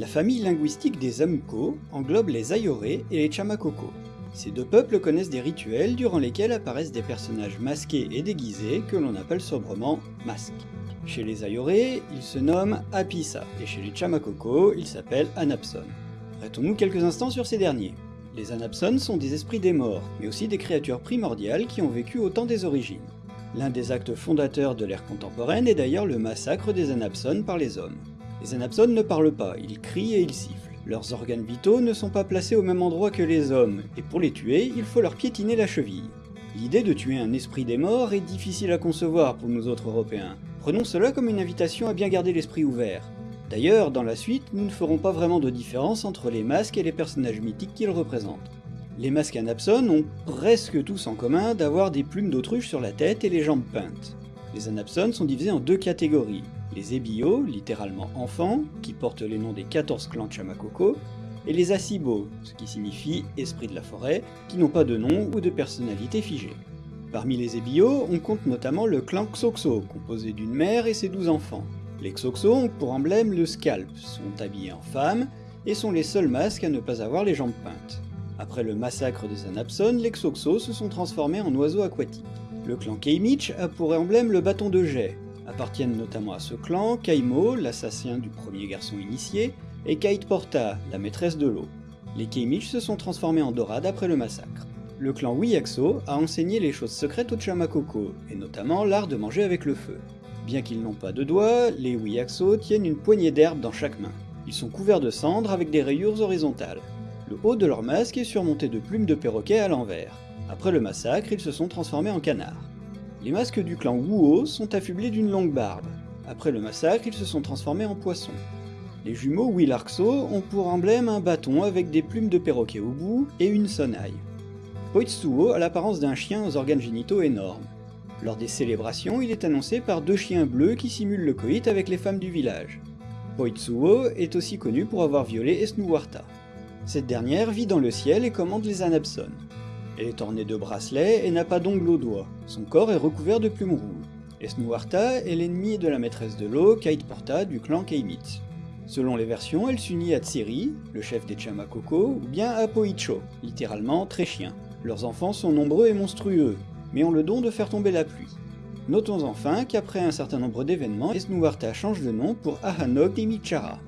La famille linguistique des Amuko englobe les Ayoré et les Chamakoko. Ces deux peuples connaissent des rituels durant lesquels apparaissent des personnages masqués et déguisés que l'on appelle sobrement masques. Chez les Ayoré, ils se nomment Apisa, et chez les Chamakoko, ils s'appellent Anapson. Arrêtons-nous quelques instants sur ces derniers. Les Anapson sont des esprits des morts, mais aussi des créatures primordiales qui ont vécu au temps des origines. L'un des actes fondateurs de l'ère contemporaine est d'ailleurs le massacre des Anapson par les hommes. Les Anapson ne parlent pas, ils crient et ils sifflent. Leurs organes vitaux ne sont pas placés au même endroit que les hommes, et pour les tuer, il faut leur piétiner la cheville. L'idée de tuer un esprit des morts est difficile à concevoir pour nous autres Européens. Prenons cela comme une invitation à bien garder l'esprit ouvert. D'ailleurs, dans la suite, nous ne ferons pas vraiment de différence entre les masques et les personnages mythiques qu'ils représentent. Les masques Anapson ont presque tous en commun d'avoir des plumes d'autruche sur la tête et les jambes peintes. Les Anapson sont divisés en deux catégories, les Ebio, littéralement enfants, qui portent les noms des 14 clans de et les Asibo, ce qui signifie esprit de la forêt, qui n'ont pas de nom ou de personnalité figée. Parmi les Ebio, on compte notamment le clan Xoxo, composé d'une mère et ses 12 enfants. Les Xoxo ont pour emblème le scalp, sont habillés en femme, et sont les seuls masques à ne pas avoir les jambes peintes. Après le massacre des Anapson, les Xoxo se sont transformés en oiseaux aquatiques. Le clan Keimich a pour emblème le bâton de jet, Appartiennent notamment à ce clan Kaimo, l'assassin du premier garçon initié, et Kate Porta, la maîtresse de l'eau. Les Keimich se sont transformés en dorades après le massacre. Le clan Wiyaxo a enseigné les choses secrètes aux Chamakoko, et notamment l'art de manger avec le feu. Bien qu'ils n'ont pas de doigts, les Wiyaxo tiennent une poignée d'herbe dans chaque main. Ils sont couverts de cendres avec des rayures horizontales. Le haut de leur masque est surmonté de plumes de perroquet à l'envers. Après le massacre, ils se sont transformés en canards. Les masques du clan Wuo sont affublés d'une longue barbe. Après le massacre, ils se sont transformés en poissons. Les jumeaux Willarkso ont pour emblème un bâton avec des plumes de perroquet au bout et une sonnaille. Poitsuo a l'apparence d'un chien aux organes génitaux énormes. Lors des célébrations, il est annoncé par deux chiens bleus qui simulent le coït avec les femmes du village. Poitsuo est aussi connu pour avoir violé Esnuwarta. Cette dernière vit dans le ciel et commande les Anapson. Elle est ornée de bracelets et n'a pas d'ongles aux doigts. Son corps est recouvert de plumes rouges. Esnuarta est l'ennemi de la maîtresse de l'eau, Kate Porta, du clan Keimit. Selon les versions, elle s'unit à Tsiri, le chef des Chamakoko, ou bien à Poicho, littéralement très chien. Leurs enfants sont nombreux et monstrueux, mais ont le don de faire tomber la pluie. Notons enfin qu'après un certain nombre d'événements, Esnuarta change de nom pour Ahanog Imichara.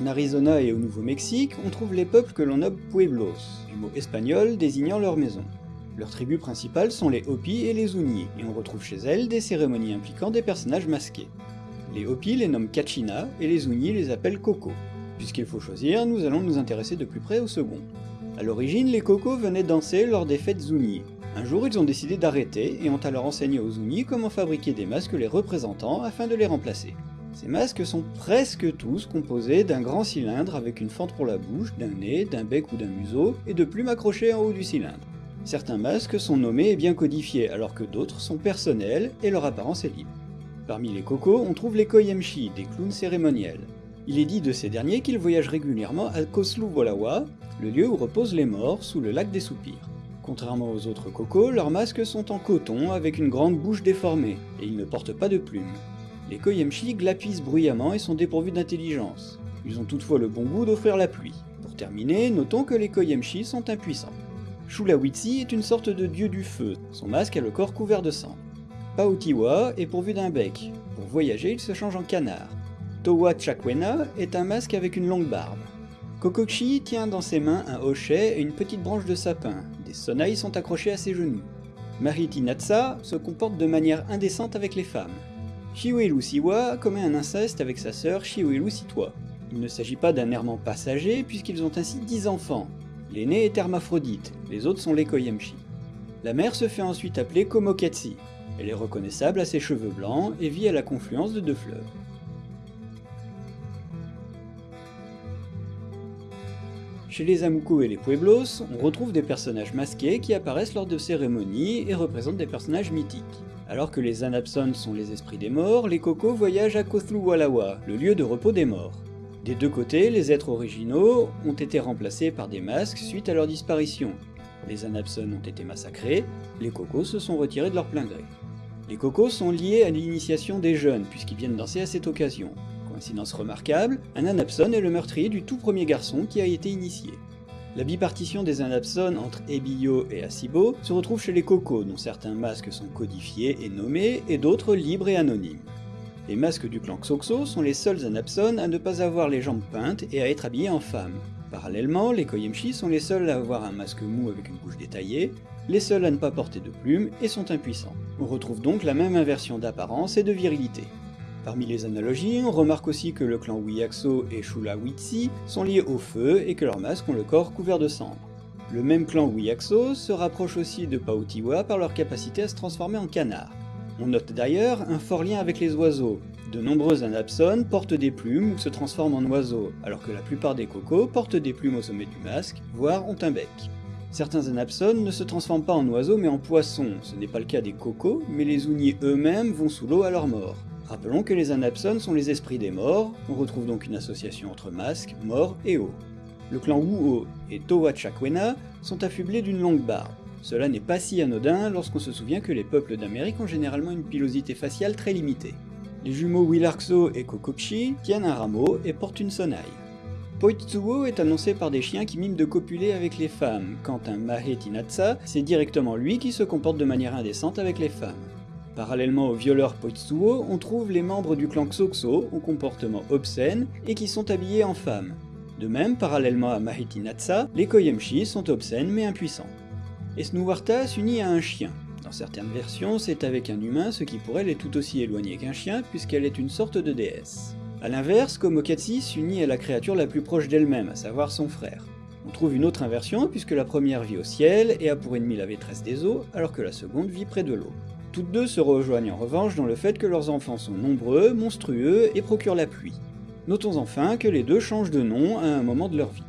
En Arizona et au Nouveau-Mexique, on trouve les peuples que l'on nomme Pueblos, du mot espagnol désignant leur maison. Leurs tribus principales sont les Hopi et les Zuni, et on retrouve chez elles des cérémonies impliquant des personnages masqués. Les Hopi les nomment Kachina et les Zuni les appellent Koko. Puisqu'il faut choisir, nous allons nous intéresser de plus près au second. A l'origine, les Koko venaient danser lors des fêtes Zuni. Un jour, ils ont décidé d'arrêter et ont alors enseigné aux Zuni comment fabriquer des masques les représentant afin de les remplacer. Ces masques sont presque tous composés d'un grand cylindre avec une fente pour la bouche, d'un nez, d'un bec ou d'un museau, et de plumes accrochées en haut du cylindre. Certains masques sont nommés et bien codifiés, alors que d'autres sont personnels et leur apparence est libre. Parmi les cocos, on trouve les koyemshi, des clowns cérémoniels. Il est dit de ces derniers qu'ils voyagent régulièrement à Koslu Wolawa, le lieu où reposent les morts sous le lac des soupirs. Contrairement aux autres cocos, leurs masques sont en coton avec une grande bouche déformée, et ils ne portent pas de plumes. Les Koyemchi glapissent bruyamment et sont dépourvus d'intelligence. Ils ont toutefois le bon goût d'offrir la pluie. Pour terminer, notons que les Koyemchi sont impuissants. Shulawitsi est une sorte de dieu du feu, son masque a le corps couvert de sang. Paotiwa est pourvu d'un bec, pour voyager il se change en canard. Towa Chakwena est un masque avec une longue barbe. Kokochi tient dans ses mains un hochet et une petite branche de sapin, des sonnailles sont accrochées à ses genoux. Mariti Natsa se comporte de manière indécente avec les femmes. Shiwelu Siwa commet un inceste avec sa sœur Shiwelu Sitwa. Il ne s'agit pas d'un errement passager puisqu'ils ont ainsi 10 enfants. L'aîné est hermaphrodite, les autres sont les Koyemchi. La mère se fait ensuite appeler Komoketsi. Elle est reconnaissable à ses cheveux blancs et vit à la confluence de deux fleuves. Chez les Amuko et les Pueblos, on retrouve des personnages masqués qui apparaissent lors de cérémonies et représentent des personnages mythiques. Alors que les Anapson sont les esprits des morts, les Cocos voyagent à Kothluwalawa, le lieu de repos des morts. Des deux côtés, les êtres originaux ont été remplacés par des masques suite à leur disparition. Les Anapson ont été massacrés, les Cocos se sont retirés de leur plein gré. Les cocos sont liés à l'initiation des jeunes, puisqu'ils viennent danser à cette occasion. Coïncidence remarquable, un Anapson est le meurtrier du tout premier garçon qui a été initié. La bipartition des Anapson entre Ebio et Asibo se retrouve chez les cocos, dont certains masques sont codifiés et nommés, et d'autres libres et anonymes. Les masques du clan Xoxo sont les seuls Anapson à ne pas avoir les jambes peintes et à être habillés en femme. Parallèlement, les Koyemchi sont les seuls à avoir un masque mou avec une bouche détaillée, les seuls à ne pas porter de plumes et sont impuissants. On retrouve donc la même inversion d'apparence et de virilité. Parmi les analogies, on remarque aussi que le clan Wiyaxo et Shula Witsi sont liés au feu et que leurs masques ont le corps couvert de cendres. Le même clan Wiyaxo se rapproche aussi de Paotiwa par leur capacité à se transformer en canard. On note d'ailleurs un fort lien avec les oiseaux. De nombreux anapsones portent des plumes ou se transforment en oiseaux, alors que la plupart des cocos portent des plumes au sommet du masque, voire ont un bec. Certains anapsones ne se transforment pas en oiseaux mais en poissons, ce n'est pas le cas des cocos, mais les ouniers eux-mêmes vont sous l'eau à leur mort. Rappelons que les anapsones sont les esprits des morts, on retrouve donc une association entre masque, mort et eau. Le clan Wuo et Towa Chakwena sont affublés d'une longue barbe. Cela n'est pas si anodin lorsqu'on se souvient que les peuples d'Amérique ont généralement une pilosité faciale très limitée. Les jumeaux Willarkso et Kokokshi tiennent un rameau et portent une sonaille. Poitsuo est annoncé par des chiens qui miment de copuler avec les femmes, quand un Mahetinatsa, c'est directement lui qui se comporte de manière indécente avec les femmes. Parallèlement au violeur Poitsuo, on trouve les membres du clan Xoxo au comportement obscène et qui sont habillés en femmes. De même, parallèlement à Mahitinatsa, les Koyemchi sont obscènes mais impuissants. Esnuwarta s'unit à un chien. Dans certaines versions, c'est avec un humain, ce qui pour elle est tout aussi éloigné qu'un chien, puisqu'elle est une sorte de déesse. A l'inverse, Komokatsi s'unit à la créature la plus proche d'elle-même, à savoir son frère. On trouve une autre inversion, puisque la première vit au ciel et a pour ennemi la maîtresse des eaux, alors que la seconde vit près de l'eau. Toutes deux se rejoignent en revanche dans le fait que leurs enfants sont nombreux, monstrueux et procurent la pluie. Notons enfin que les deux changent de nom à un moment de leur vie.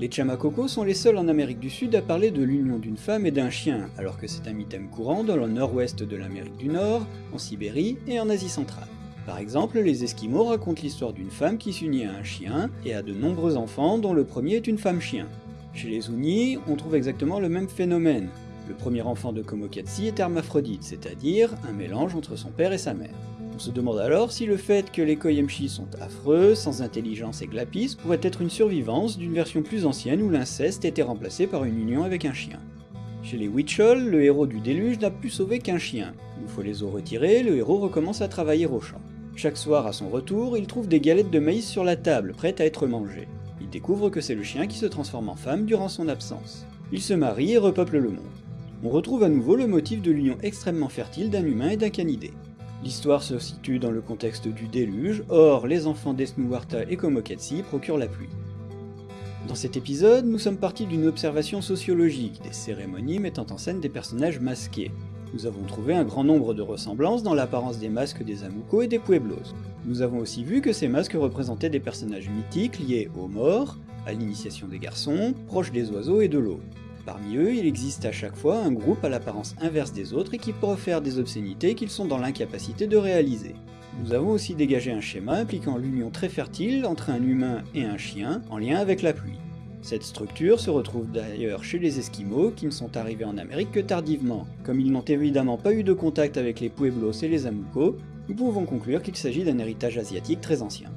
Les Chamakoko sont les seuls en Amérique du Sud à parler de l'union d'une femme et d'un chien, alors que c'est un mythème courant dans le nord-ouest de l'Amérique du Nord, en Sibérie et en Asie centrale. Par exemple, les Esquimaux racontent l'histoire d'une femme qui s'unit à un chien et a de nombreux enfants dont le premier est une femme-chien. Chez les Unis, on trouve exactement le même phénomène. Le premier enfant de Komokatsi est hermaphrodite, c'est-à-dire un mélange entre son père et sa mère. On se demande alors si le fait que les Koyemchi sont affreux, sans intelligence et glapis pourrait être une survivance d'une version plus ancienne où l'inceste était remplacé par une union avec un chien. Chez les Witchol, le héros du déluge n'a pu sauver qu'un chien. Une fois les eaux retirées, le héros recommence à travailler au champ. Chaque soir à son retour, il trouve des galettes de maïs sur la table, prêtes à être mangées. Il découvre que c'est le chien qui se transforme en femme durant son absence. Il se marie et repeuple le monde. On retrouve à nouveau le motif de l'union extrêmement fertile d'un humain et d'un canidé. L'histoire se situe dans le contexte du déluge, or les enfants d'Esnuwarta et Komokatsi procurent la pluie. Dans cet épisode, nous sommes partis d'une observation sociologique, des cérémonies mettant en scène des personnages masqués. Nous avons trouvé un grand nombre de ressemblances dans l'apparence des masques des Amuko et des Pueblos. Nous avons aussi vu que ces masques représentaient des personnages mythiques liés aux morts, à l'initiation des garçons, proches des oiseaux et de l'eau. Parmi eux, il existe à chaque fois un groupe à l'apparence inverse des autres et qui faire des obscénités qu'ils sont dans l'incapacité de réaliser. Nous avons aussi dégagé un schéma impliquant l'union très fertile entre un humain et un chien en lien avec la pluie. Cette structure se retrouve d'ailleurs chez les Esquimaux, qui ne sont arrivés en Amérique que tardivement. Comme ils n'ont évidemment pas eu de contact avec les Pueblos et les Amuko, nous pouvons conclure qu'il s'agit d'un héritage asiatique très ancien.